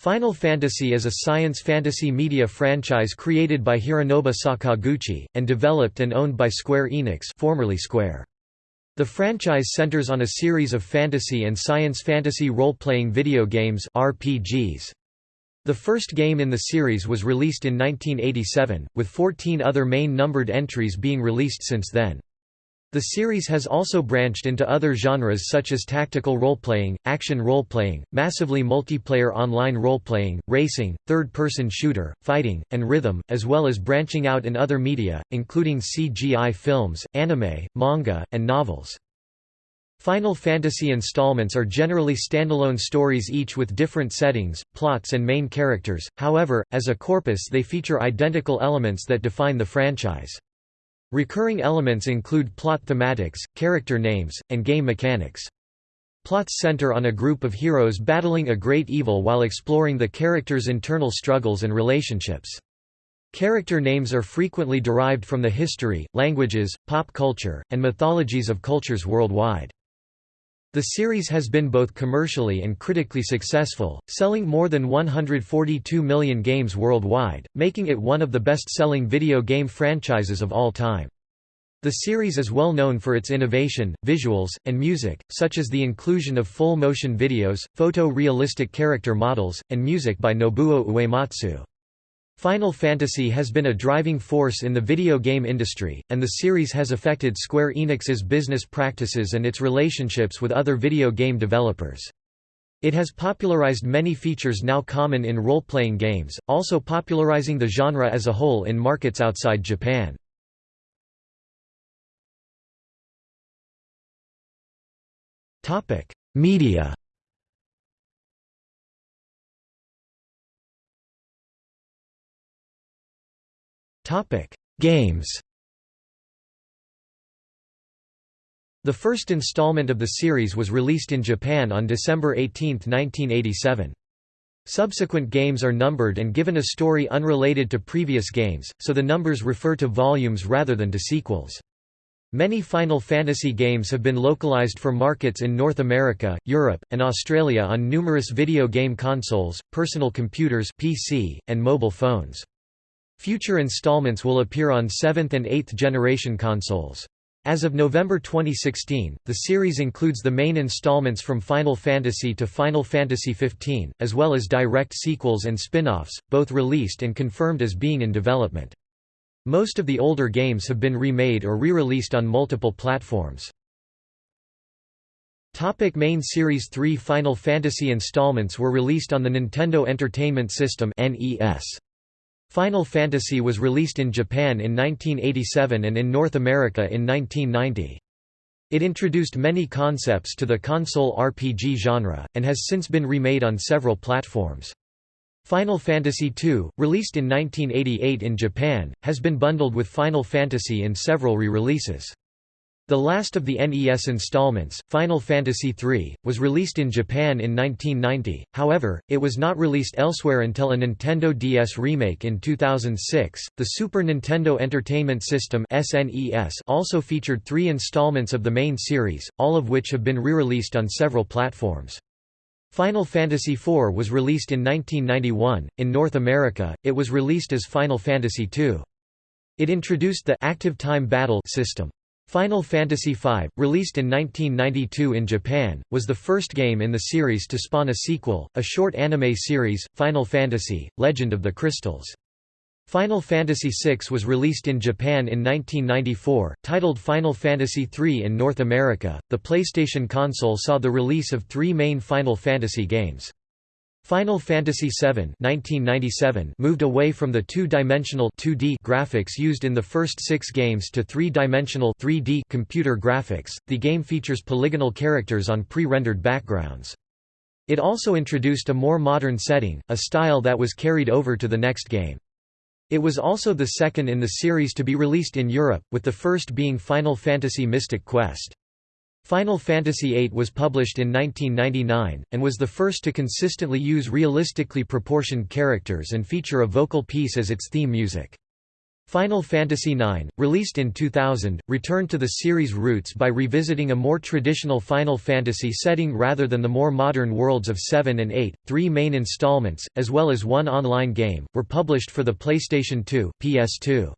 Final Fantasy is a science fantasy media franchise created by Hironobu Sakaguchi, and developed and owned by Square Enix formerly Square. The franchise centers on a series of fantasy and science fantasy role-playing video games RPGs. The first game in the series was released in 1987, with 14 other main numbered entries being released since then. The series has also branched into other genres such as tactical role-playing, action role-playing, massively multiplayer online role-playing, racing, third-person shooter, fighting, and rhythm, as well as branching out in other media, including CGI films, anime, manga, and novels. Final Fantasy installments are generally standalone stories each with different settings, plots and main characters, however, as a corpus they feature identical elements that define the franchise. Recurring elements include plot thematics, character names, and game mechanics. Plots center on a group of heroes battling a great evil while exploring the character's internal struggles and relationships. Character names are frequently derived from the history, languages, pop culture, and mythologies of cultures worldwide. The series has been both commercially and critically successful, selling more than 142 million games worldwide, making it one of the best-selling video game franchises of all time. The series is well known for its innovation, visuals, and music, such as the inclusion of full-motion videos, photo-realistic character models, and music by Nobuo Uematsu. Final Fantasy has been a driving force in the video game industry, and the series has affected Square Enix's business practices and its relationships with other video game developers. It has popularized many features now common in role-playing games, also popularizing the genre as a whole in markets outside Japan. Media Games The first installment of the series was released in Japan on December 18, 1987. Subsequent games are numbered and given a story unrelated to previous games, so the numbers refer to volumes rather than to sequels. Many Final Fantasy games have been localized for markets in North America, Europe, and Australia on numerous video game consoles, personal computers PC, and mobile phones. Future installments will appear on 7th and 8th generation consoles. As of November 2016, the series includes the main installments from Final Fantasy to Final Fantasy XV, as well as direct sequels and spin-offs, both released and confirmed as being in development. Most of the older games have been remade or re-released on multiple platforms. Topic main Series 3 Final Fantasy installments were released on the Nintendo Entertainment System NES. Final Fantasy was released in Japan in 1987 and in North America in 1990. It introduced many concepts to the console RPG genre, and has since been remade on several platforms. Final Fantasy II, released in 1988 in Japan, has been bundled with Final Fantasy in several re-releases. The last of the NES installments, Final Fantasy III, was released in Japan in 1990, however, it was not released elsewhere until a Nintendo DS remake in 2006. The Super Nintendo Entertainment System (SNES) also featured three installments of the main series, all of which have been re-released on several platforms. Final Fantasy IV was released in 1991. In North America, it was released as Final Fantasy II. It introduced the active time battle system. Final Fantasy V, released in 1992 in Japan, was the first game in the series to spawn a sequel, a short anime series, Final Fantasy, Legend of the Crystals. Final Fantasy VI was released in Japan in 1994, titled Final Fantasy III in North America. The PlayStation console saw the release of three main Final Fantasy games. Final Fantasy VII 1997 moved away from the two-dimensional 2D graphics used in the first six games to three-dimensional 3D computer graphics. The game features polygonal characters on pre-rendered backgrounds. It also introduced a more modern setting, a style that was carried over to the next game. It was also the second in the series to be released in Europe, with the first being Final Fantasy Mystic Quest. Final Fantasy VIII was published in 1999, and was the first to consistently use realistically proportioned characters and feature a vocal piece as its theme music. Final Fantasy IX, released in 2000, returned to the series' roots by revisiting a more traditional Final Fantasy setting rather than the more modern worlds of 7 and 8. Three main installments, as well as one online game, were published for the PlayStation 2, PS2.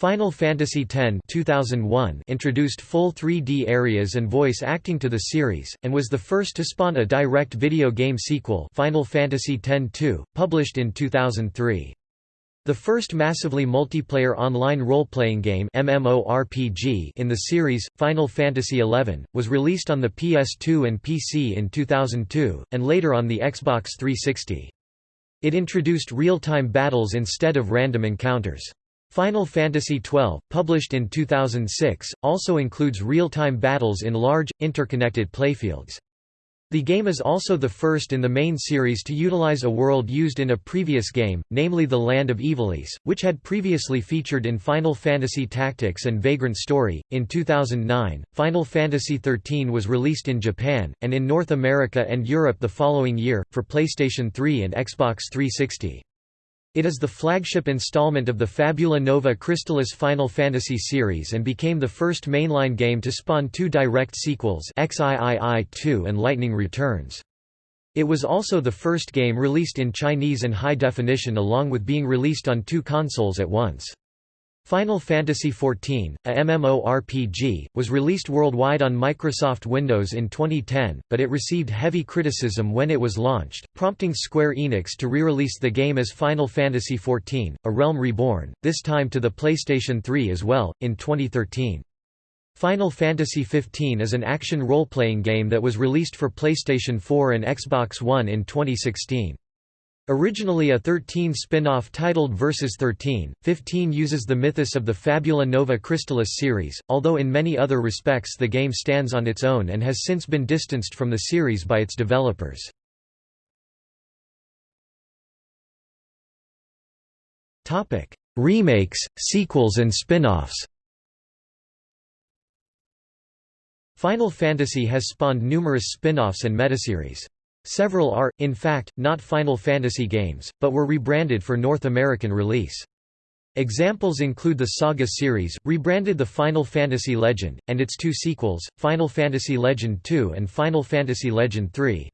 Final Fantasy X 2001 introduced full 3D areas and voice acting to the series, and was the first to spawn a direct video game sequel Final Fantasy X-2, published in 2003. The first massively multiplayer online role-playing game MMORPG in the series, Final Fantasy XI, was released on the PS2 and PC in 2002, and later on the Xbox 360. It introduced real-time battles instead of random encounters. Final Fantasy XII, published in 2006, also includes real-time battles in large, interconnected playfields. The game is also the first in the main series to utilize a world used in a previous game, namely the Land of Ivalice, which had previously featured in Final Fantasy Tactics and Vagrant Story. In 2009, Final Fantasy XIII was released in Japan, and in North America and Europe the following year, for PlayStation 3 and Xbox 360. It is the flagship installment of the Fabula Nova Crystallis Final Fantasy series and became the first mainline game to spawn two direct sequels XIII 2 and Lightning Returns. It was also the first game released in Chinese and high definition along with being released on two consoles at once. Final Fantasy XIV, a MMORPG, was released worldwide on Microsoft Windows in 2010, but it received heavy criticism when it was launched, prompting Square Enix to re-release the game as Final Fantasy XIV, A Realm Reborn, this time to the PlayStation 3 as well, in 2013. Final Fantasy XV is an action role-playing game that was released for PlayStation 4 and Xbox One in 2016. Originally a 13 spin-off titled Versus 13, 15 uses the mythos of the Fabula Nova Crystallis series, although in many other respects the game stands on its own and has since been distanced from the series by its developers. Remakes, sequels and spin-offs Final Fantasy has spawned numerous spin-offs and metaseries. Several are, in fact, not Final Fantasy games, but were rebranded for North American release. Examples include the Saga series, rebranded the Final Fantasy Legend, and its two sequels, Final Fantasy Legend II and Final Fantasy Legend III.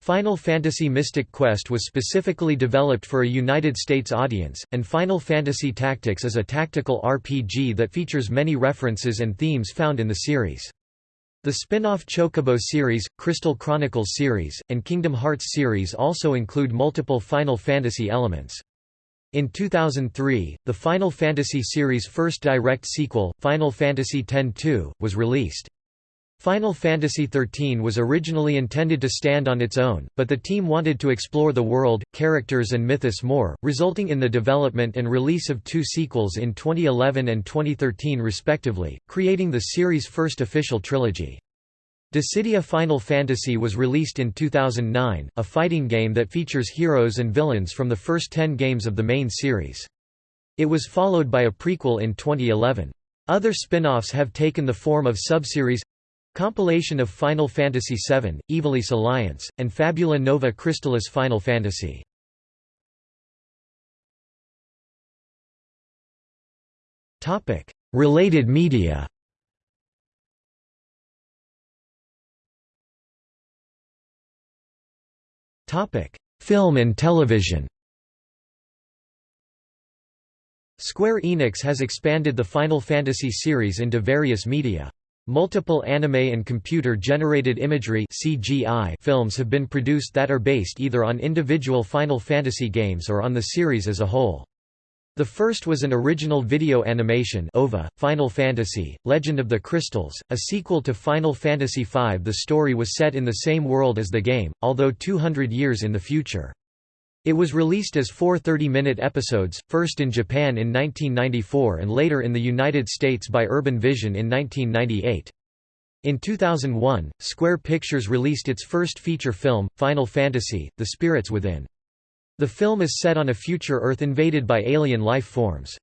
Final Fantasy Mystic Quest was specifically developed for a United States audience, and Final Fantasy Tactics is a tactical RPG that features many references and themes found in the series. The spin-off Chocobo series, Crystal Chronicles series, and Kingdom Hearts series also include multiple Final Fantasy elements. In 2003, the Final Fantasy series' first direct sequel, Final Fantasy X-2, was released. Final Fantasy XIII was originally intended to stand on its own, but the team wanted to explore the world, characters and mythos more, resulting in the development and release of two sequels in 2011 and 2013 respectively, creating the series' first official trilogy. Dissidia Final Fantasy was released in 2009, a fighting game that features heroes and villains from the first ten games of the main series. It was followed by a prequel in 2011. Other spin-offs have taken the form of subseries Compilation of Final Fantasy VII, Ivalice Alliance, and Fabula Nova Crystallis Final Fantasy. Related media Film and television Square Enix has expanded the Final Fantasy series into various media. Multiple anime and computer-generated imagery (CGI) films have been produced that are based either on individual Final Fantasy games or on the series as a whole. The first was an original video animation OVA, Final Fantasy, Legend of the Crystals, a sequel to Final Fantasy V. The story was set in the same world as the game, although 200 years in the future. It was released as four 30-minute episodes, first in Japan in 1994 and later in the United States by Urban Vision in 1998. In 2001, Square Pictures released its first feature film, Final Fantasy, The Spirits Within. The film is set on a future Earth invaded by alien life forms.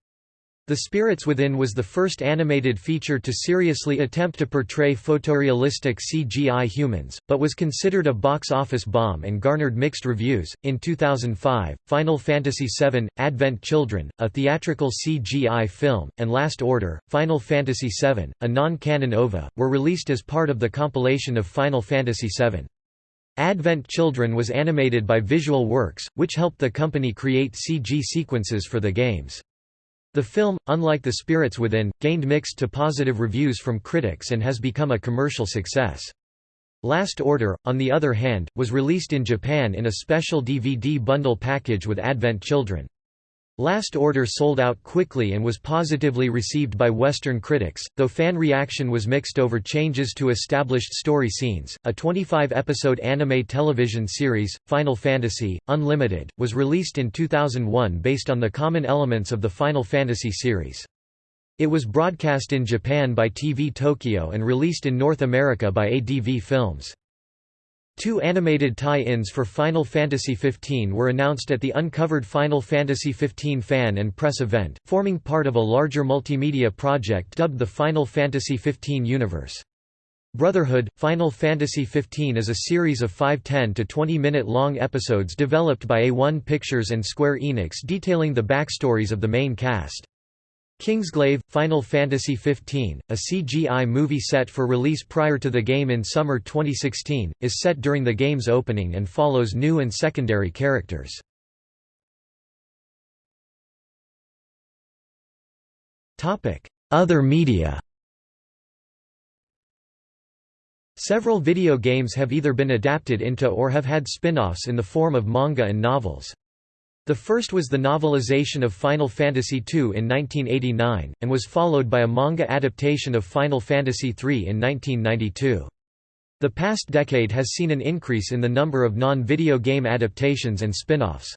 The Spirits Within was the first animated feature to seriously attempt to portray photorealistic CGI humans, but was considered a box office bomb and garnered mixed reviews. In 2005, Final Fantasy VII Advent Children, a theatrical CGI film, and Last Order Final Fantasy VII, a non-canon OVA, were released as part of the compilation of Final Fantasy VII. Advent Children was animated by Visual Works, which helped the company create CG sequences for the games. The film, unlike The Spirits Within, gained mixed to positive reviews from critics and has become a commercial success. Last Order, on the other hand, was released in Japan in a special DVD bundle package with Advent Children. Last Order sold out quickly and was positively received by Western critics, though fan reaction was mixed over changes to established story scenes. A 25 episode anime television series, Final Fantasy Unlimited, was released in 2001 based on the common elements of the Final Fantasy series. It was broadcast in Japan by TV Tokyo and released in North America by ADV Films. Two animated tie-ins for Final Fantasy XV were announced at the Uncovered Final Fantasy XV fan and press event, forming part of a larger multimedia project dubbed the Final Fantasy XV Universe. Brotherhood – Final Fantasy XV is a series of 5 10 to 20-minute long episodes developed by A1 Pictures and Square Enix detailing the backstories of the main cast. Kingsglaive – Final Fantasy XV, a CGI movie set for release prior to the game in summer 2016, is set during the game's opening and follows new and secondary characters. Other media Several video games have either been adapted into or have had spin-offs in the form of manga and novels. The first was the novelization of Final Fantasy II in 1989, and was followed by a manga adaptation of Final Fantasy III in 1992. The past decade has seen an increase in the number of non-video game adaptations and spin-offs.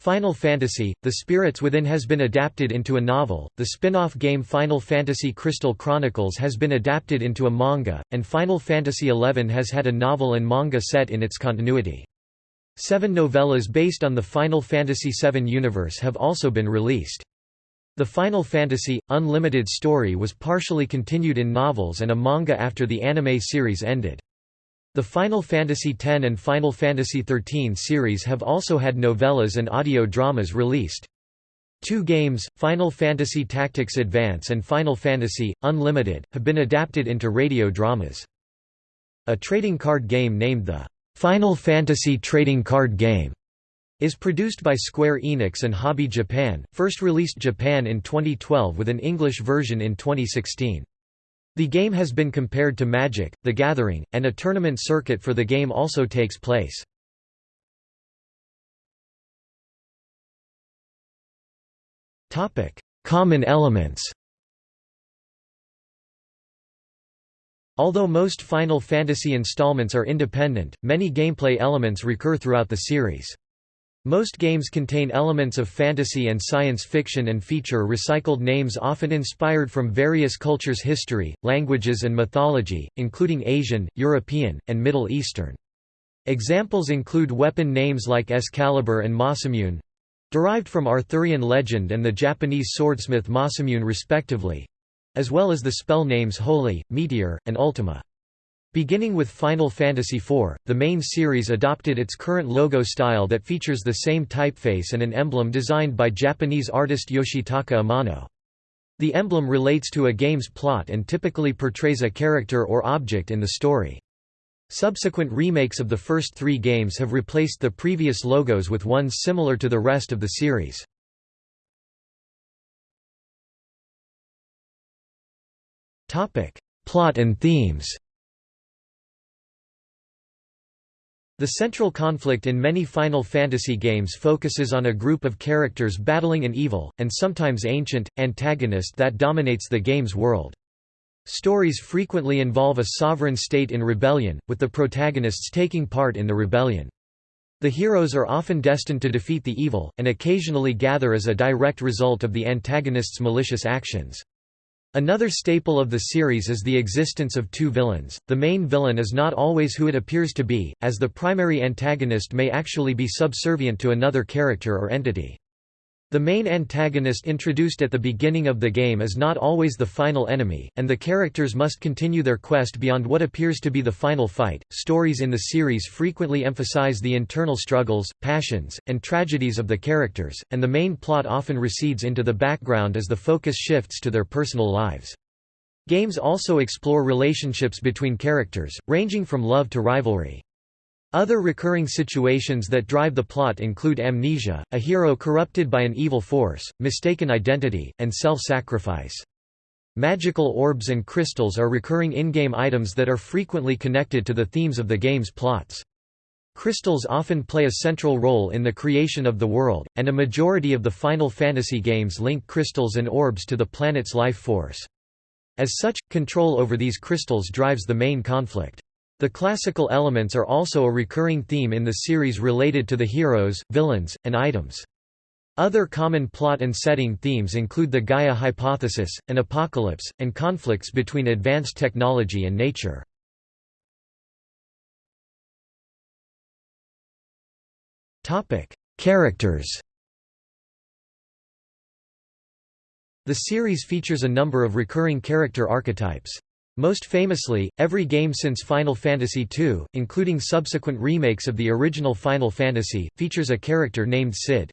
Final Fantasy, The Spirits Within has been adapted into a novel, the spin-off game Final Fantasy Crystal Chronicles has been adapted into a manga, and Final Fantasy XI has had a novel and manga set in its continuity. Seven novellas based on the Final Fantasy VII universe have also been released. The Final Fantasy, Unlimited story was partially continued in novels and a manga after the anime series ended. The Final Fantasy X and Final Fantasy XIII series have also had novellas and audio dramas released. Two games, Final Fantasy Tactics Advance and Final Fantasy, Unlimited, have been adapted into radio dramas. A trading card game named the Final Fantasy trading card game is produced by Square Enix and Hobby Japan, first released Japan in 2012 with an English version in 2016. The game has been compared to Magic, The Gathering, and a tournament circuit for the game also takes place. Common elements Although most Final Fantasy installments are independent, many gameplay elements recur throughout the series. Most games contain elements of fantasy and science fiction and feature recycled names often inspired from various cultures' history, languages and mythology, including Asian, European, and Middle Eastern. Examples include weapon names like Excalibur and Masamune—derived from Arthurian legend and the Japanese swordsmith Masamune respectively, as well as the spell names Holy, Meteor, and Ultima. Beginning with Final Fantasy IV, the main series adopted its current logo style that features the same typeface and an emblem designed by Japanese artist Yoshitaka Amano. The emblem relates to a game's plot and typically portrays a character or object in the story. Subsequent remakes of the first three games have replaced the previous logos with ones similar to the rest of the series. Topic: Plot and themes. The central conflict in many Final Fantasy games focuses on a group of characters battling an evil, and sometimes ancient, antagonist that dominates the game's world. Stories frequently involve a sovereign state in rebellion, with the protagonists taking part in the rebellion. The heroes are often destined to defeat the evil, and occasionally gather as a direct result of the antagonist's malicious actions. Another staple of the series is the existence of two villains. The main villain is not always who it appears to be, as the primary antagonist may actually be subservient to another character or entity. The main antagonist introduced at the beginning of the game is not always the final enemy, and the characters must continue their quest beyond what appears to be the final fight. Stories in the series frequently emphasize the internal struggles, passions, and tragedies of the characters, and the main plot often recedes into the background as the focus shifts to their personal lives. Games also explore relationships between characters, ranging from love to rivalry. Other recurring situations that drive the plot include amnesia, a hero corrupted by an evil force, mistaken identity, and self-sacrifice. Magical orbs and crystals are recurring in-game items that are frequently connected to the themes of the game's plots. Crystals often play a central role in the creation of the world, and a majority of the Final Fantasy games link crystals and orbs to the planet's life force. As such, control over these crystals drives the main conflict. The classical elements are also a recurring theme in the series related to the heroes, villains, and items. Other common plot and setting themes include the Gaia hypothesis, an apocalypse, and conflicts between advanced technology and nature. Characters The series features a number of recurring character archetypes. Most famously, every game since Final Fantasy II, including subsequent remakes of the original Final Fantasy, features a character named Cid.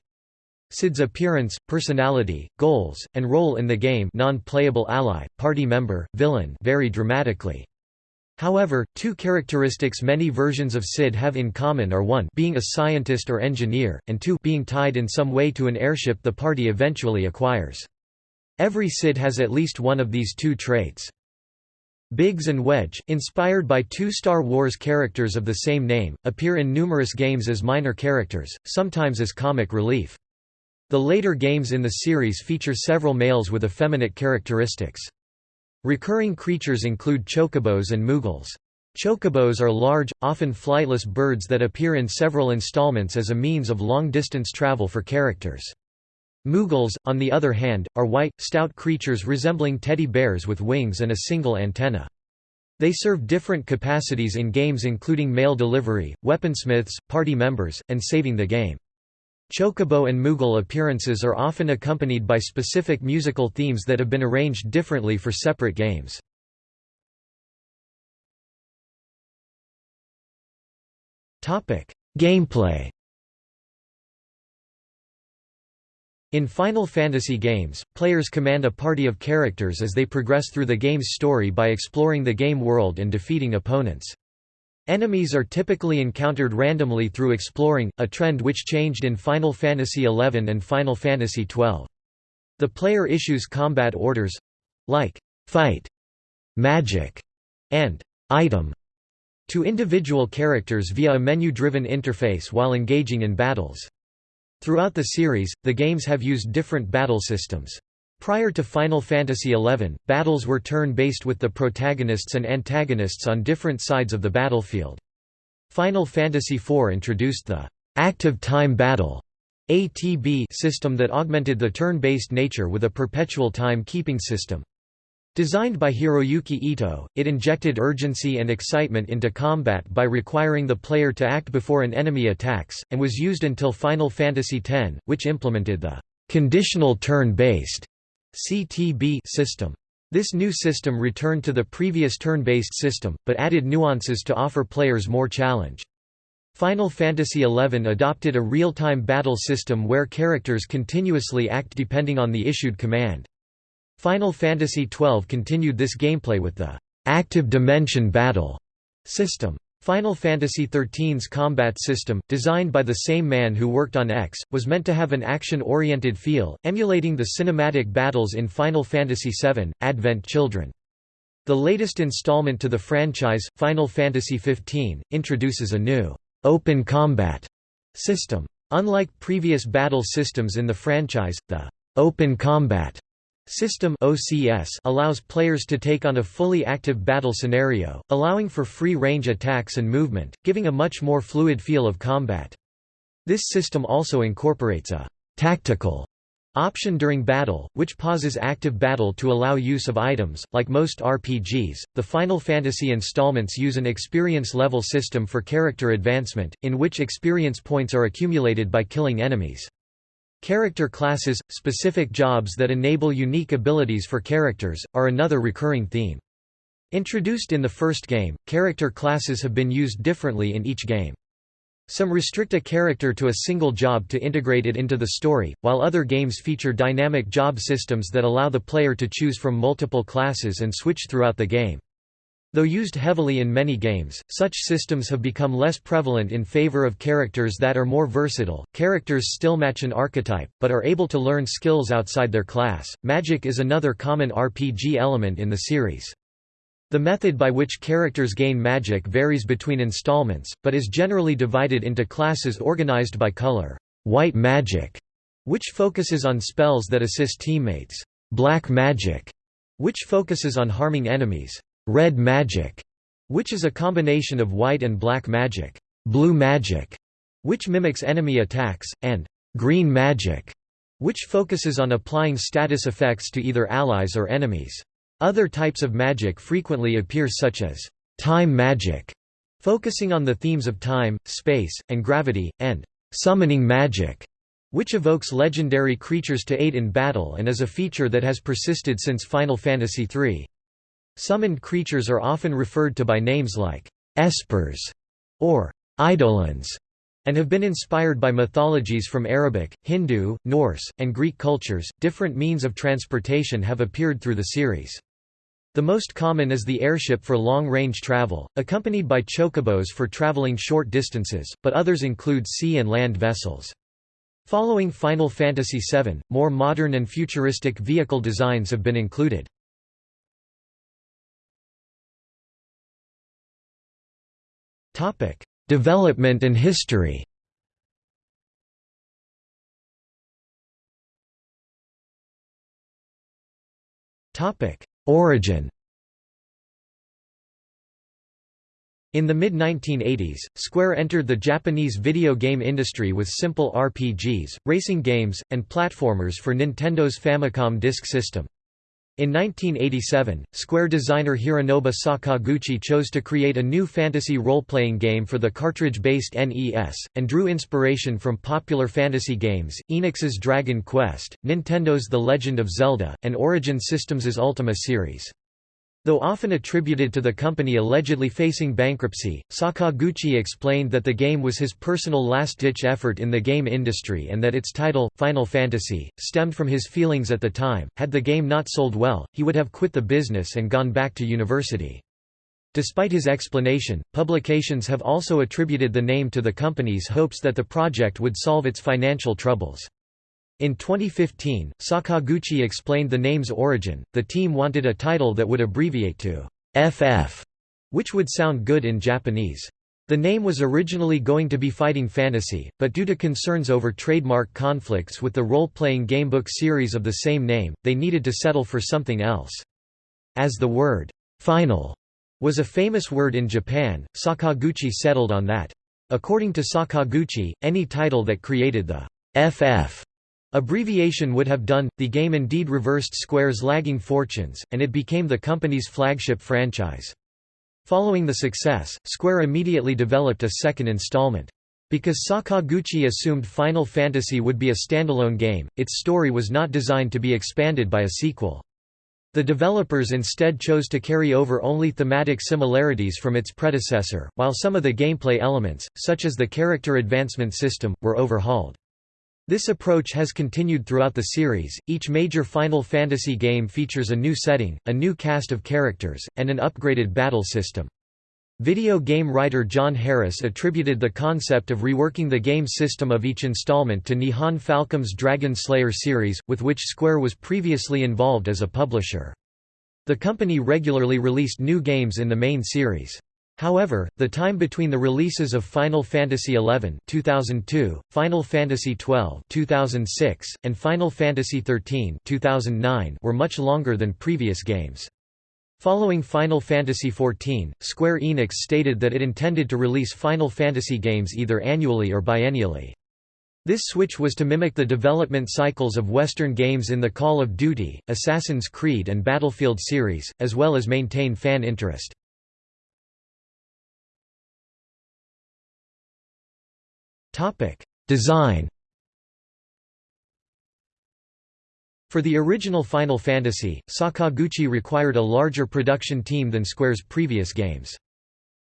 Cid's appearance, personality, goals, and role in the game non-playable ally, party member, villain vary dramatically. However, two characteristics many versions of Cid have in common are 1 being a scientist or engineer, and 2 being tied in some way to an airship the party eventually acquires. Every Cid has at least one of these two traits. Biggs and Wedge, inspired by two Star Wars characters of the same name, appear in numerous games as minor characters, sometimes as comic relief. The later games in the series feature several males with effeminate characteristics. Recurring creatures include chocobos and moogles. Chocobos are large, often flightless birds that appear in several installments as a means of long-distance travel for characters. Moogles, on the other hand, are white, stout creatures resembling teddy bears with wings and a single antenna. They serve different capacities in games including mail delivery, weaponsmiths, party members, and saving the game. Chocobo and Moogle appearances are often accompanied by specific musical themes that have been arranged differently for separate games. Gameplay In Final Fantasy games, players command a party of characters as they progress through the game's story by exploring the game world and defeating opponents. Enemies are typically encountered randomly through exploring, a trend which changed in Final Fantasy XI and Final Fantasy XII. The player issues combat orders—like, fight, magic, and item to individual characters via a menu-driven interface while engaging in battles. Throughout the series, the games have used different battle systems. Prior to Final Fantasy XI, battles were turn-based with the protagonists and antagonists on different sides of the battlefield. Final Fantasy IV introduced the «active time battle» ATB system that augmented the turn-based nature with a perpetual time-keeping system. Designed by Hiroyuki Ito, it injected urgency and excitement into combat by requiring the player to act before an enemy attacks, and was used until Final Fantasy X, which implemented the conditional turn-based CTB system. This new system returned to the previous turn-based system, but added nuances to offer players more challenge. Final Fantasy XI adopted a real-time battle system where characters continuously act depending on the issued command. Final Fantasy XII continued this gameplay with the active dimension battle system. Final Fantasy XIII's combat system, designed by the same man who worked on X, was meant to have an action-oriented feel, emulating the cinematic battles in Final Fantasy VII, Advent Children. The latest installment to the franchise, Final Fantasy XV, introduces a new open combat system. Unlike previous battle systems in the franchise, the open combat System OCS allows players to take on a fully active battle scenario, allowing for free-range attacks and movement, giving a much more fluid feel of combat. This system also incorporates a «tactical» option during battle, which pauses active battle to allow use of items. Like most RPGs, the Final Fantasy installments use an experience level system for character advancement, in which experience points are accumulated by killing enemies. Character classes, specific jobs that enable unique abilities for characters, are another recurring theme. Introduced in the first game, character classes have been used differently in each game. Some restrict a character to a single job to integrate it into the story, while other games feature dynamic job systems that allow the player to choose from multiple classes and switch throughout the game. Though used heavily in many games, such systems have become less prevalent in favor of characters that are more versatile. Characters still match an archetype, but are able to learn skills outside their class. Magic is another common RPG element in the series. The method by which characters gain magic varies between installments, but is generally divided into classes organized by color. White magic, which focuses on spells that assist teammates. Black magic, which focuses on harming enemies. Red magic, which is a combination of white and black magic. Blue magic, which mimics enemy attacks, and green magic, which focuses on applying status effects to either allies or enemies. Other types of magic frequently appear such as time magic, focusing on the themes of time, space, and gravity, and summoning magic, which evokes legendary creatures to aid in battle and is a feature that has persisted since Final Fantasy III. Summoned creatures are often referred to by names like espers or eidolons, and have been inspired by mythologies from Arabic, Hindu, Norse, and Greek cultures. Different means of transportation have appeared through the series. The most common is the airship for long-range travel, accompanied by chocobos for traveling short distances, but others include sea and land vessels. Following Final Fantasy VII, more modern and futuristic vehicle designs have been included. Development and history Topic: Origin In the mid-1980s, Square entered the Japanese video game industry with simple RPGs, racing games, and platformers for Nintendo's Famicom Disk System. In 1987, Square designer Hironobu Sakaguchi chose to create a new fantasy role-playing game for the cartridge-based NES, and drew inspiration from popular fantasy games, Enix's Dragon Quest, Nintendo's The Legend of Zelda, and Origin Systems' Ultima series. Though often attributed to the company allegedly facing bankruptcy, Sakaguchi explained that the game was his personal last-ditch effort in the game industry and that its title, Final Fantasy, stemmed from his feelings at the time. Had the game not sold well, he would have quit the business and gone back to university. Despite his explanation, publications have also attributed the name to the company's hopes that the project would solve its financial troubles. In 2015, Sakaguchi explained the name's origin. The team wanted a title that would abbreviate to FF, which would sound good in Japanese. The name was originally going to be Fighting Fantasy, but due to concerns over trademark conflicts with the role-playing gamebook series of the same name, they needed to settle for something else. As the word, final, was a famous word in Japan, Sakaguchi settled on that. According to Sakaguchi, any title that created the FF Abbreviation would have done, the game indeed reversed Square's lagging fortunes, and it became the company's flagship franchise. Following the success, Square immediately developed a second installment. Because Sakaguchi assumed Final Fantasy would be a standalone game, its story was not designed to be expanded by a sequel. The developers instead chose to carry over only thematic similarities from its predecessor, while some of the gameplay elements, such as the character advancement system, were overhauled. This approach has continued throughout the series. Each major Final Fantasy game features a new setting, a new cast of characters, and an upgraded battle system. Video game writer John Harris attributed the concept of reworking the game system of each installment to Nihon Falcom's Dragon Slayer series, with which Square was previously involved as a publisher. The company regularly released new games in the main series. However, the time between the releases of Final Fantasy XI 2002, Final Fantasy XII 2006, and Final Fantasy XIII 2009 were much longer than previous games. Following Final Fantasy XIV, Square Enix stated that it intended to release Final Fantasy games either annually or biennially. This switch was to mimic the development cycles of Western games in the Call of Duty, Assassin's Creed and Battlefield series, as well as maintain fan interest. Design For the original Final Fantasy, Sakaguchi required a larger production team than Square's previous games.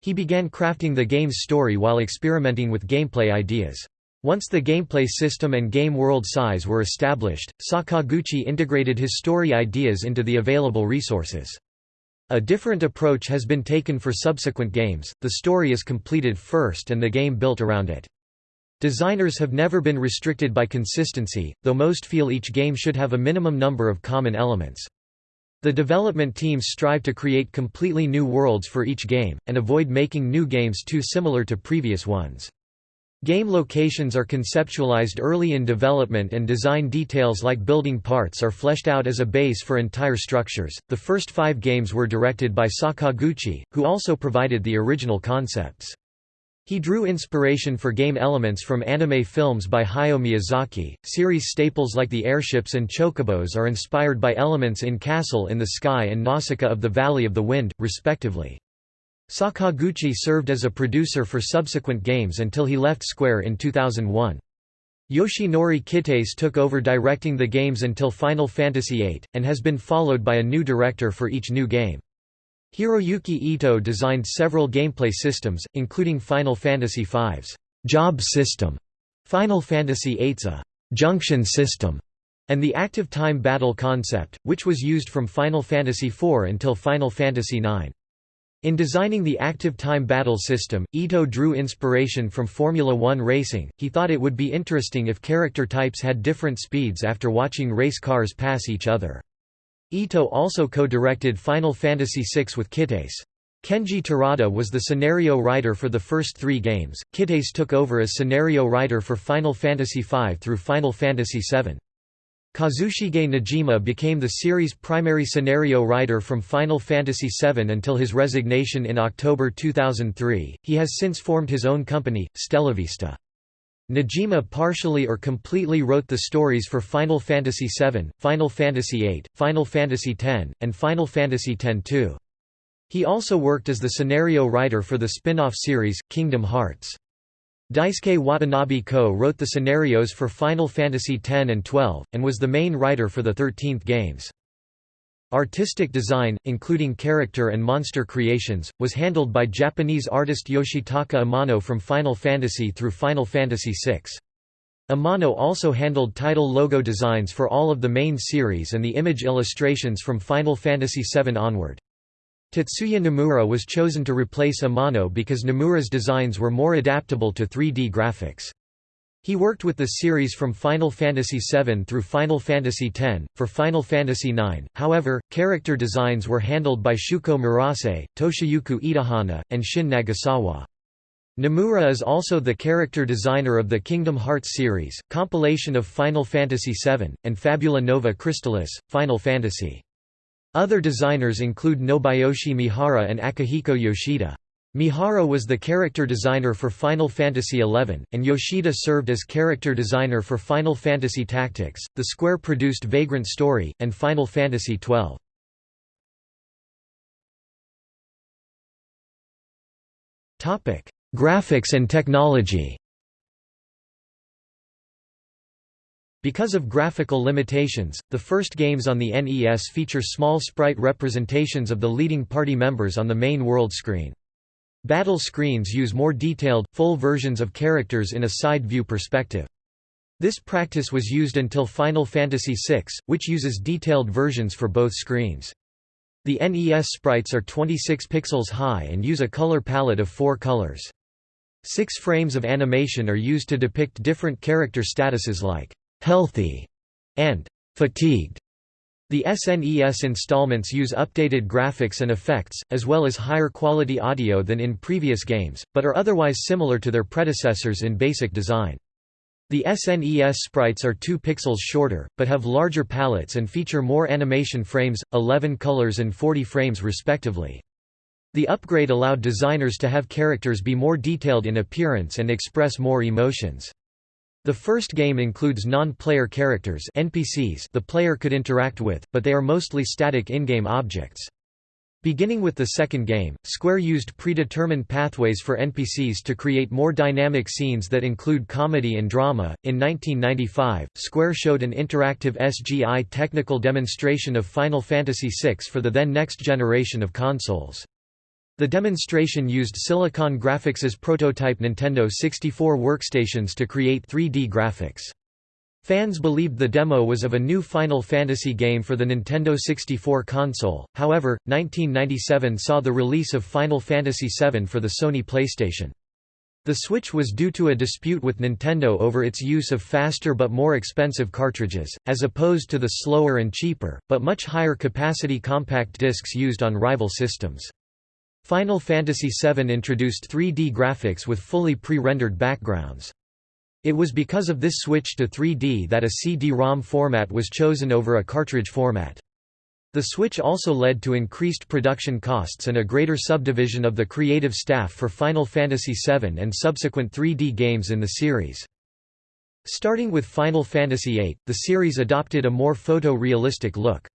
He began crafting the game's story while experimenting with gameplay ideas. Once the gameplay system and game world size were established, Sakaguchi integrated his story ideas into the available resources. A different approach has been taken for subsequent games, the story is completed first and the game built around it. Designers have never been restricted by consistency, though most feel each game should have a minimum number of common elements. The development teams strive to create completely new worlds for each game, and avoid making new games too similar to previous ones. Game locations are conceptualized early in development and design details like building parts are fleshed out as a base for entire structures. The first five games were directed by Sakaguchi, who also provided the original concepts. He drew inspiration for game elements from anime films by Hayao Miyazaki. Series staples like the airships and chocobos are inspired by elements in Castle in the Sky and Nausicaa of the Valley of the Wind, respectively. Sakaguchi served as a producer for subsequent games until he left Square in 2001. Yoshinori Kitase took over directing the games until Final Fantasy VIII, and has been followed by a new director for each new game. Hiroyuki Ito designed several gameplay systems, including Final Fantasy V's job system, Final Fantasy VIII's a uh, junction system, and the active time battle concept, which was used from Final Fantasy IV until Final Fantasy IX. In designing the active time battle system, Ito drew inspiration from Formula One racing. He thought it would be interesting if character types had different speeds after watching race cars pass each other. Ito also co-directed Final Fantasy VI with Kitase. Kenji Terada was the scenario writer for the first three games, Kitase took over as scenario writer for Final Fantasy V through Final Fantasy VII. Kazushige Nojima became the series' primary scenario writer from Final Fantasy VII until his resignation in October 2003. He has since formed his own company, Stellavista. Nojima partially or completely wrote the stories for Final Fantasy VII, Final Fantasy VIII, Final Fantasy X, and Final Fantasy X-2. He also worked as the scenario writer for the spin-off series, Kingdom Hearts. Daisuke Watanabe co-wrote the scenarios for Final Fantasy X and XII, and was the main writer for the 13th games. Artistic design, including character and monster creations, was handled by Japanese artist Yoshitaka Amano from Final Fantasy through Final Fantasy VI. Amano also handled title logo designs for all of the main series and the image illustrations from Final Fantasy VII onward. Tetsuya Nomura was chosen to replace Amano because Nomura's designs were more adaptable to 3D graphics. He worked with the series from Final Fantasy VII through Final Fantasy X. For Final Fantasy IX, however, character designs were handled by Shuko Murase, Toshiyuki Itahana, and Shin Nagasawa. Nomura is also the character designer of the Kingdom Hearts series, compilation of Final Fantasy VII, and Fabula Nova Crystallis, Final Fantasy. Other designers include Nobuyoshi Mihara and Akihiko Yoshida. Mihara was the character designer for Final Fantasy XI, and Yoshida served as character designer for Final Fantasy Tactics, the Square-produced Vagrant Story, and Final Fantasy XII. Graphics and technology Because of graphical limitations, the first games on the NES feature small sprite representations of the leading party members on the main world screen. Battle screens use more detailed, full versions of characters in a side-view perspective. This practice was used until Final Fantasy VI, which uses detailed versions for both screens. The NES sprites are 26 pixels high and use a color palette of four colors. Six frames of animation are used to depict different character statuses like «healthy» and «fatigued». The SNES installments use updated graphics and effects, as well as higher quality audio than in previous games, but are otherwise similar to their predecessors in basic design. The SNES sprites are 2 pixels shorter, but have larger palettes and feature more animation frames, 11 colors and 40 frames respectively. The upgrade allowed designers to have characters be more detailed in appearance and express more emotions. The first game includes non-player characters NPCs the player could interact with, but they are mostly static in-game objects. Beginning with the second game, Square used predetermined pathways for NPCs to create more dynamic scenes that include comedy and drama. In 1995, Square showed an interactive SGI technical demonstration of Final Fantasy VI for the then next generation of consoles. The demonstration used Silicon Graphics' prototype Nintendo 64 workstations to create 3D graphics. Fans believed the demo was of a new Final Fantasy game for the Nintendo 64 console, however, 1997 saw the release of Final Fantasy VII for the Sony PlayStation. The switch was due to a dispute with Nintendo over its use of faster but more expensive cartridges, as opposed to the slower and cheaper, but much higher capacity compact discs used on rival systems. Final Fantasy VII introduced 3D graphics with fully pre-rendered backgrounds. It was because of this switch to 3D that a CD-ROM format was chosen over a cartridge format. The switch also led to increased production costs and a greater subdivision of the creative staff for Final Fantasy VII and subsequent 3D games in the series. Starting with Final Fantasy VIII, the series adopted a more photo-realistic look.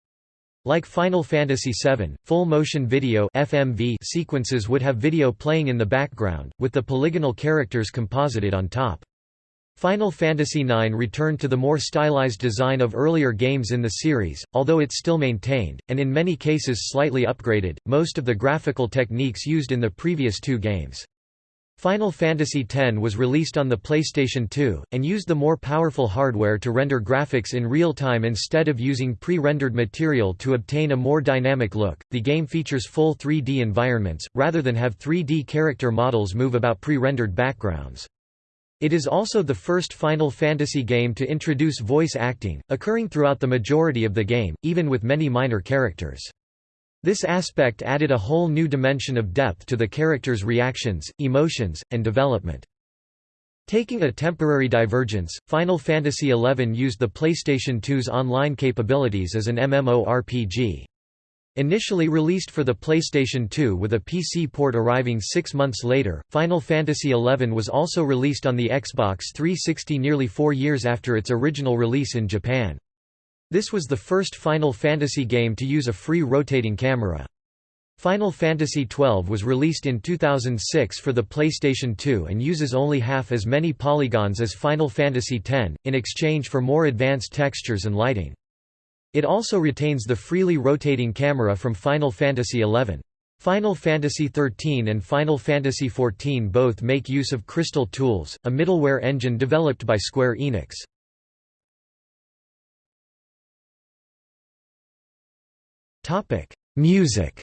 Like Final Fantasy VII, full-motion video FMV sequences would have video playing in the background, with the polygonal characters composited on top. Final Fantasy IX returned to the more stylized design of earlier games in the series, although it still maintained, and in many cases slightly upgraded, most of the graphical techniques used in the previous two games. Final Fantasy X was released on the PlayStation 2, and used the more powerful hardware to render graphics in real time instead of using pre rendered material to obtain a more dynamic look. The game features full 3D environments, rather than have 3D character models move about pre rendered backgrounds. It is also the first Final Fantasy game to introduce voice acting, occurring throughout the majority of the game, even with many minor characters. This aspect added a whole new dimension of depth to the characters' reactions, emotions, and development. Taking a temporary divergence, Final Fantasy XI used the PlayStation 2's online capabilities as an MMORPG. Initially released for the PlayStation 2 with a PC port arriving six months later, Final Fantasy XI was also released on the Xbox 360 nearly four years after its original release in Japan. This was the first Final Fantasy game to use a free rotating camera. Final Fantasy XII was released in 2006 for the PlayStation 2 and uses only half as many polygons as Final Fantasy X, in exchange for more advanced textures and lighting. It also retains the freely rotating camera from Final Fantasy XI. Final Fantasy XIII and Final Fantasy XIV both make use of Crystal Tools, a middleware engine developed by Square Enix. Music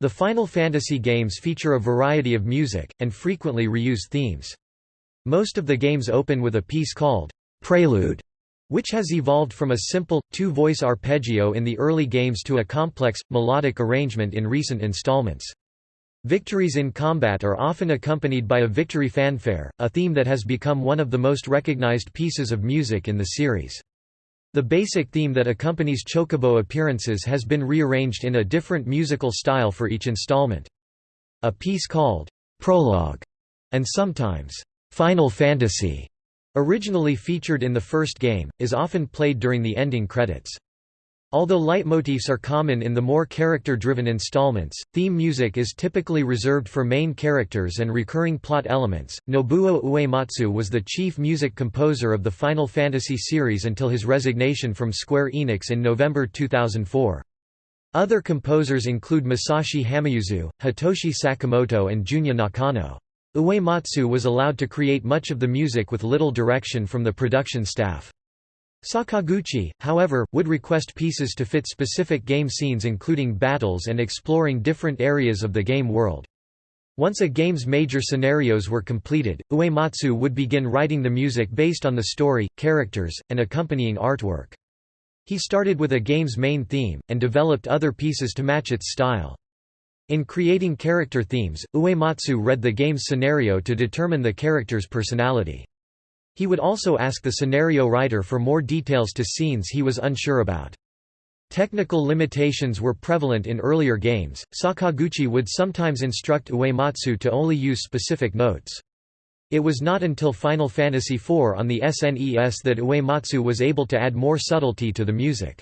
The Final Fantasy games feature a variety of music, and frequently reuse themes. Most of the games open with a piece called prelude, which has evolved from a simple, two-voice arpeggio in the early games to a complex, melodic arrangement in recent installments. Victories in combat are often accompanied by a victory fanfare, a theme that has become one of the most recognized pieces of music in the series. The basic theme that accompanies Chocobo appearances has been rearranged in a different musical style for each installment. A piece called Prologue and sometimes Final Fantasy Originally featured in the first game, is often played during the ending credits. Although leitmotifs are common in the more character-driven installments, theme music is typically reserved for main characters and recurring plot elements. Nobuo Uematsu was the chief music composer of the Final Fantasy series until his resignation from Square Enix in November 2004. Other composers include Masashi Hamauzu, Hitoshi Sakamoto and Junya Nakano. Uematsu was allowed to create much of the music with little direction from the production staff. Sakaguchi, however, would request pieces to fit specific game scenes including battles and exploring different areas of the game world. Once a game's major scenarios were completed, Uematsu would begin writing the music based on the story, characters, and accompanying artwork. He started with a game's main theme, and developed other pieces to match its style. In creating character themes, Uematsu read the game's scenario to determine the character's personality. He would also ask the scenario writer for more details to scenes he was unsure about. Technical limitations were prevalent in earlier games, Sakaguchi would sometimes instruct Uematsu to only use specific notes. It was not until Final Fantasy IV on the SNES that Uematsu was able to add more subtlety to the music.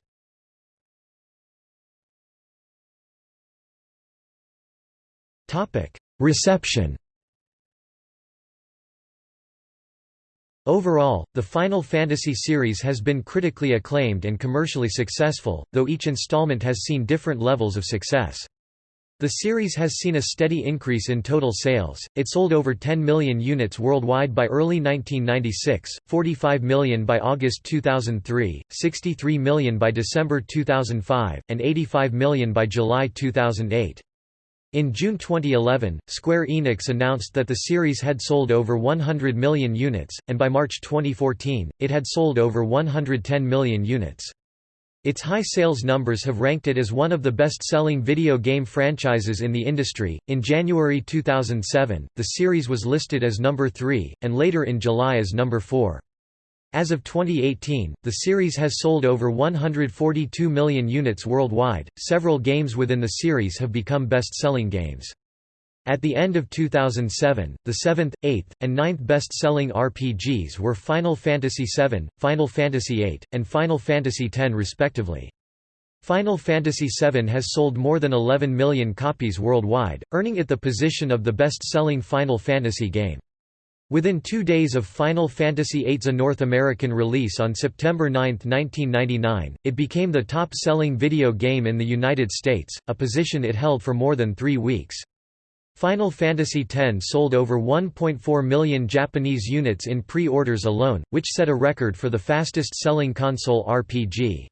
Reception Overall, the Final Fantasy series has been critically acclaimed and commercially successful, though each installment has seen different levels of success. The series has seen a steady increase in total sales, it sold over 10 million units worldwide by early 1996, 45 million by August 2003, 63 million by December 2005, and 85 million by July 2008. In June 2011, Square Enix announced that the series had sold over 100 million units, and by March 2014, it had sold over 110 million units. Its high sales numbers have ranked it as one of the best-selling video game franchises in the industry. In January 2007, the series was listed as number 3, and later in July as number 4. As of 2018, the series has sold over 142 million units worldwide. Several games within the series have become best-selling games. At the end of 2007, the seventh, eighth, and ninth best-selling RPGs were Final Fantasy VII, Final Fantasy VIII, and Final Fantasy X respectively. Final Fantasy VII has sold more than 11 million copies worldwide, earning it the position of the best-selling Final Fantasy game. Within two days of Final Fantasy VIII's North American release on September 9, 1999, it became the top-selling video game in the United States, a position it held for more than three weeks. Final Fantasy X sold over 1.4 million Japanese units in pre-orders alone, which set a record for the fastest-selling console RPG.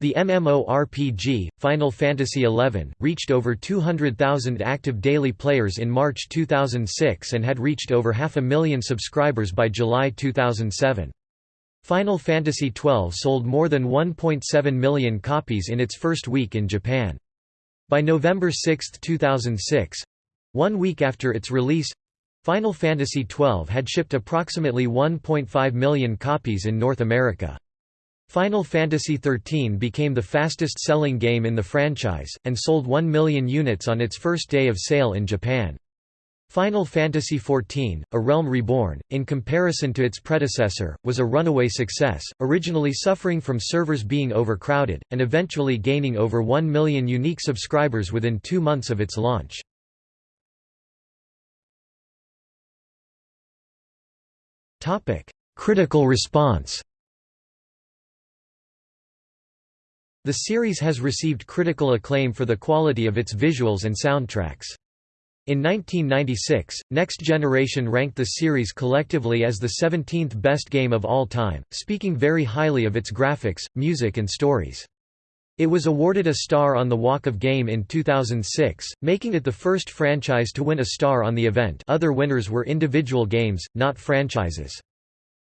The MMORPG, Final Fantasy XI, reached over 200,000 active daily players in March 2006 and had reached over half a million subscribers by July 2007. Final Fantasy XII sold more than 1.7 million copies in its first week in Japan. By November 6, 2006—one week after its release, Final Fantasy XII had shipped approximately 1.5 million copies in North America. Final Fantasy XIII became the fastest-selling game in the franchise, and sold 1 million units on its first day of sale in Japan. Final Fantasy XIV, A Realm Reborn, in comparison to its predecessor, was a runaway success, originally suffering from servers being overcrowded, and eventually gaining over 1 million unique subscribers within two months of its launch. Critical response The series has received critical acclaim for the quality of its visuals and soundtracks. In 1996, Next Generation ranked the series collectively as the 17th best game of all time, speaking very highly of its graphics, music and stories. It was awarded a star on the Walk of Game in 2006, making it the first franchise to win a star on the event other winners were individual games, not franchises.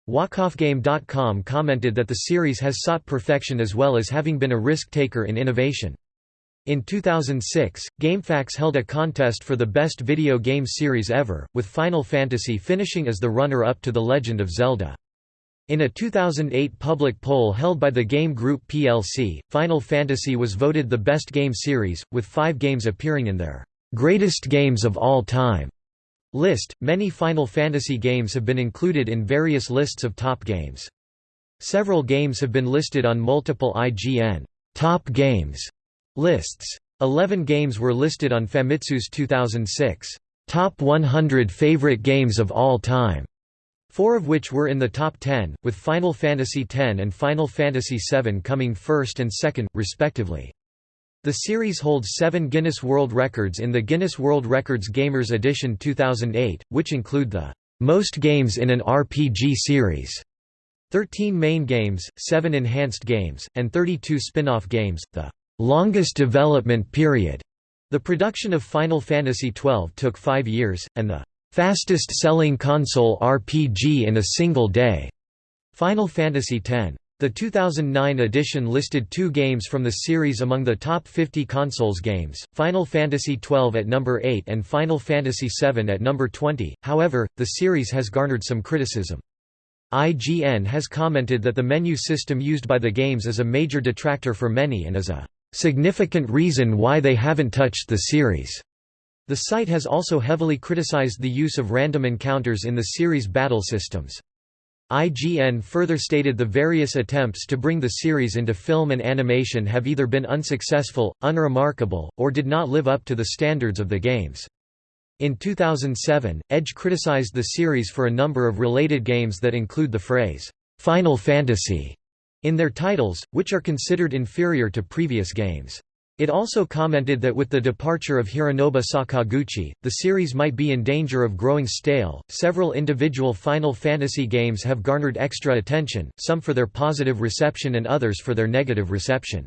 WalkOfGame.com commented that the series has sought perfection as well as having been a risk-taker in innovation. In 2006, GameFAQs held a contest for the best video game series ever, with Final Fantasy finishing as the runner-up to The Legend of Zelda. In a 2008 public poll held by the Game Group plc, Final Fantasy was voted the best game series, with five games appearing in their "'Greatest Games of All Time' List Many Final Fantasy games have been included in various lists of top games. Several games have been listed on multiple IGN top games lists. Eleven games were listed on Famitsu's 2006 top 100 favorite games of all time, four of which were in the top 10, with Final Fantasy X and Final Fantasy VII coming first and second, respectively. The series holds seven Guinness World Records in the Guinness World Records Gamers Edition 2008, which include the most games in an RPG series, 13 main games, 7 enhanced games, and 32 spin-off games, the longest development period. The production of Final Fantasy XII took five years, and the fastest-selling console RPG in a single day. Final Fantasy X. The 2009 edition listed two games from the series among the top 50 consoles games, Final Fantasy XII at number 8 and Final Fantasy VII at number 20, however, the series has garnered some criticism. IGN has commented that the menu system used by the games is a major detractor for many and is a significant reason why they haven't touched the series. The site has also heavily criticized the use of random encounters in the series' battle systems. IGN further stated the various attempts to bring the series into film and animation have either been unsuccessful, unremarkable, or did not live up to the standards of the games. In 2007, Edge criticized the series for a number of related games that include the phrase, "'Final Fantasy' in their titles, which are considered inferior to previous games. It also commented that with the departure of Hironobu Sakaguchi, the series might be in danger of growing stale. Several individual Final Fantasy games have garnered extra attention, some for their positive reception and others for their negative reception.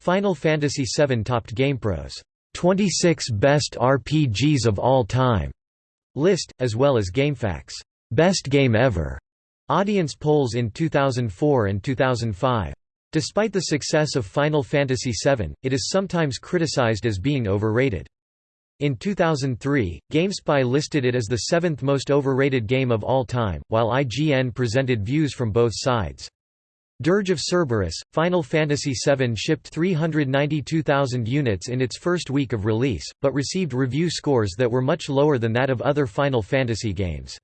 Final Fantasy VII topped GamePro's 26 Best RPGs of All Time list, as well as GameFAQs' Best Game Ever audience polls in 2004 and 2005. Despite the success of Final Fantasy VII, it is sometimes criticized as being overrated. In 2003, GameSpy listed it as the seventh most overrated game of all time, while IGN presented views from both sides. Dirge of Cerberus, Final Fantasy VII shipped 392,000 units in its first week of release, but received review scores that were much lower than that of other Final Fantasy games.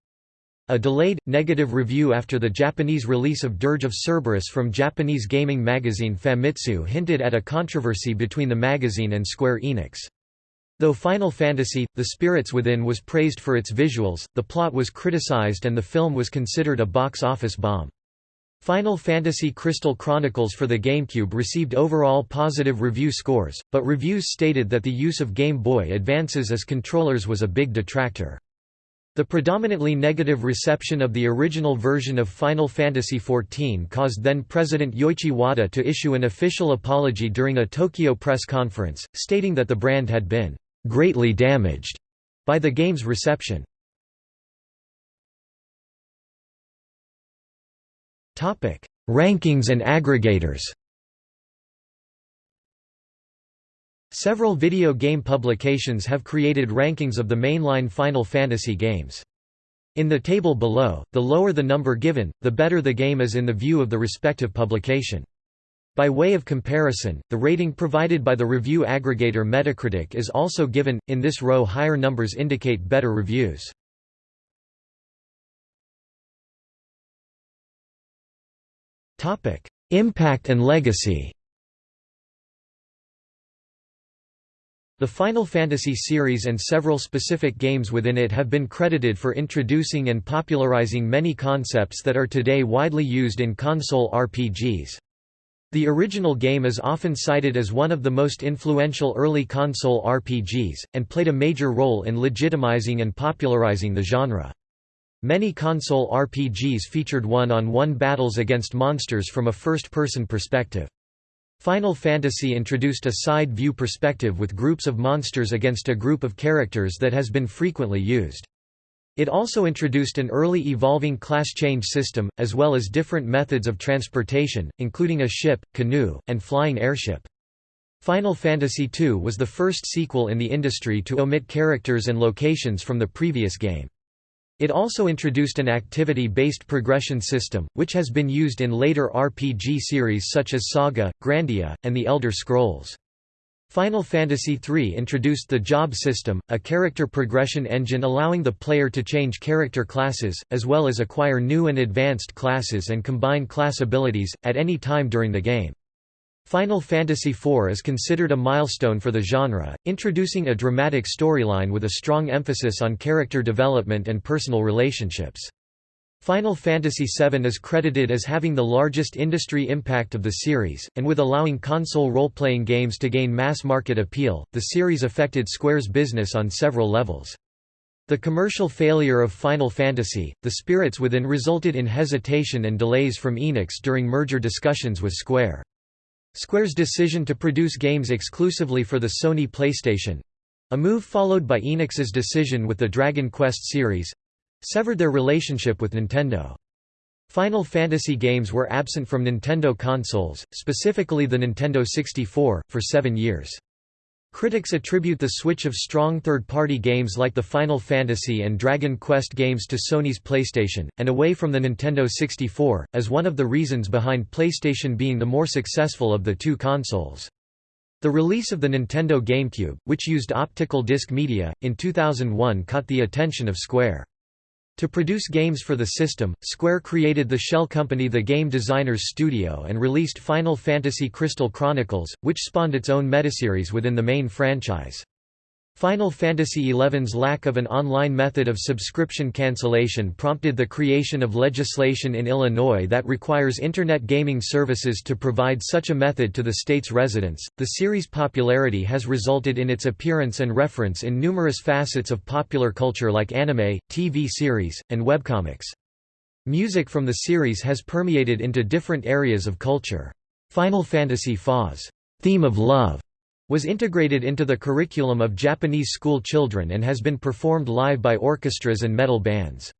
A delayed, negative review after the Japanese release of Dirge of Cerberus from Japanese gaming magazine Famitsu hinted at a controversy between the magazine and Square Enix. Though Final Fantasy, The Spirits Within was praised for its visuals, the plot was criticized and the film was considered a box office bomb. Final Fantasy Crystal Chronicles for the GameCube received overall positive review scores, but reviews stated that the use of Game Boy Advances as controllers was a big detractor. The predominantly negative reception of the original version of Final Fantasy XIV caused then-President Yoichi Wada to issue an official apology during a Tokyo press conference, stating that the brand had been "...greatly damaged." by the game's reception. Rankings and aggregators. Several video game publications have created rankings of the mainline Final Fantasy games. In the table below, the lower the number given, the better the game is in the view of the respective publication. By way of comparison, the rating provided by the review aggregator Metacritic is also given, in this row higher numbers indicate better reviews. Impact and legacy The Final Fantasy series and several specific games within it have been credited for introducing and popularizing many concepts that are today widely used in console RPGs. The original game is often cited as one of the most influential early console RPGs, and played a major role in legitimizing and popularizing the genre. Many console RPGs featured one-on-one -on -one battles against monsters from a first-person perspective. Final Fantasy introduced a side-view perspective with groups of monsters against a group of characters that has been frequently used. It also introduced an early evolving class change system, as well as different methods of transportation, including a ship, canoe, and flying airship. Final Fantasy II was the first sequel in the industry to omit characters and locations from the previous game. It also introduced an activity-based progression system, which has been used in later RPG series such as Saga, Grandia, and The Elder Scrolls. Final Fantasy III introduced the Job system, a character progression engine allowing the player to change character classes, as well as acquire new and advanced classes and combine class abilities, at any time during the game. Final Fantasy IV is considered a milestone for the genre, introducing a dramatic storyline with a strong emphasis on character development and personal relationships. Final Fantasy VII is credited as having the largest industry impact of the series, and with allowing console role-playing games to gain mass-market appeal, the series affected Square's business on several levels. The commercial failure of Final Fantasy, The Spirits Within resulted in hesitation and delays from Enix during merger discussions with Square. Square's decision to produce games exclusively for the Sony PlayStation—a move followed by Enix's decision with the Dragon Quest series—severed their relationship with Nintendo. Final Fantasy games were absent from Nintendo consoles, specifically the Nintendo 64, for seven years. Critics attribute the switch of strong third-party games like the Final Fantasy and Dragon Quest games to Sony's PlayStation, and away from the Nintendo 64, as one of the reasons behind PlayStation being the more successful of the two consoles. The release of the Nintendo GameCube, which used optical disc media, in 2001 caught the attention of Square. To produce games for the system, Square created the shell company The Game Designers Studio and released Final Fantasy Crystal Chronicles, which spawned its own metaseries within the main franchise. Final Fantasy XI's lack of an online method of subscription cancellation prompted the creation of legislation in Illinois that requires Internet gaming services to provide such a method to the state's residents. The series' popularity has resulted in its appearance and reference in numerous facets of popular culture like anime, TV series, and webcomics. Music from the series has permeated into different areas of culture. Final Fantasy FA's theme of love was integrated into the curriculum of Japanese school children and has been performed live by orchestras and metal bands.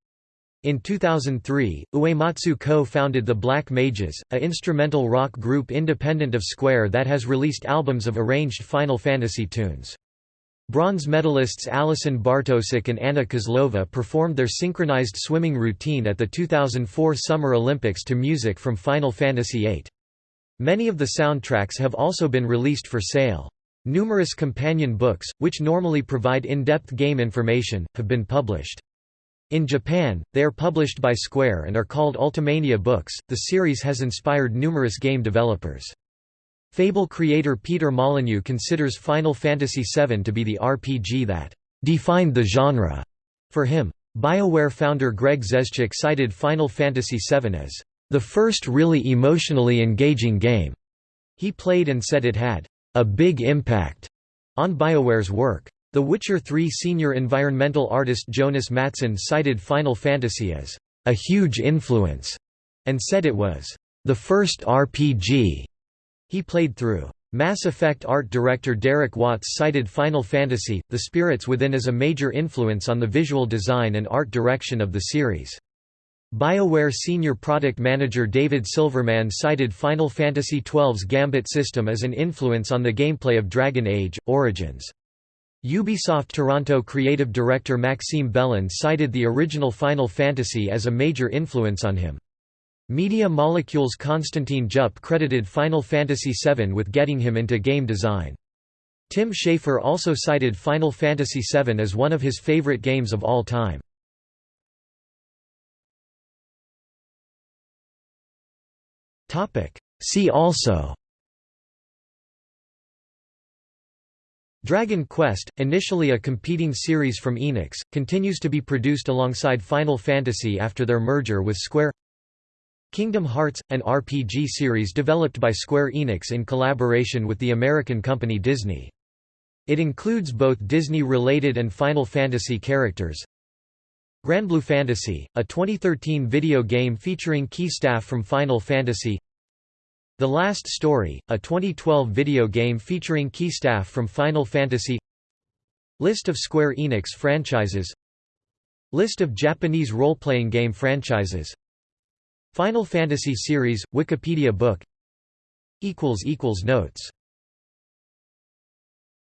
In 2003, Uematsu co-founded the Black Mages, a instrumental rock group independent of Square that has released albums of arranged Final Fantasy tunes. Bronze medalists Alison Bartosik and Anna Kozlova performed their synchronized swimming routine at the 2004 Summer Olympics to music from Final Fantasy VIII. Many of the soundtracks have also been released for sale. Numerous companion books, which normally provide in-depth game information, have been published. In Japan, they are published by Square and are called Ultimania books. The series has inspired numerous game developers. Fable creator Peter Molyneux considers Final Fantasy VII to be the RPG that defined the genre. For him, BioWare founder Greg Zeschuk cited Final Fantasy VII as the first really emotionally engaging game he played and said it had a big impact on BioWare's work. The Witcher 3 senior environmental artist Jonas Mattsson cited Final Fantasy as a huge influence and said it was the first RPG he played through. Mass Effect art director Derek Watts cited Final Fantasy, The Spirits Within as a major influence on the visual design and art direction of the series. BioWare senior product manager David Silverman cited Final Fantasy XII's Gambit system as an influence on the gameplay of Dragon Age: Origins. Ubisoft Toronto creative director Maxime Belland cited the original Final Fantasy as a major influence on him. Media Molecules Constantin Jupp credited Final Fantasy VII with getting him into game design. Tim Schafer also cited Final Fantasy VII as one of his favorite games of all time. See also Dragon Quest, initially a competing series from Enix, continues to be produced alongside Final Fantasy after their merger with Square Kingdom Hearts, an RPG series developed by Square Enix in collaboration with the American company Disney. It includes both Disney-related and Final Fantasy characters. Granblue Fantasy, a 2013 video game featuring key staff from Final Fantasy. The Last Story, a 2012 video game featuring key staff from Final Fantasy. List of Square Enix franchises. List of Japanese role-playing game franchises. Final Fantasy series, Wikipedia book. Notes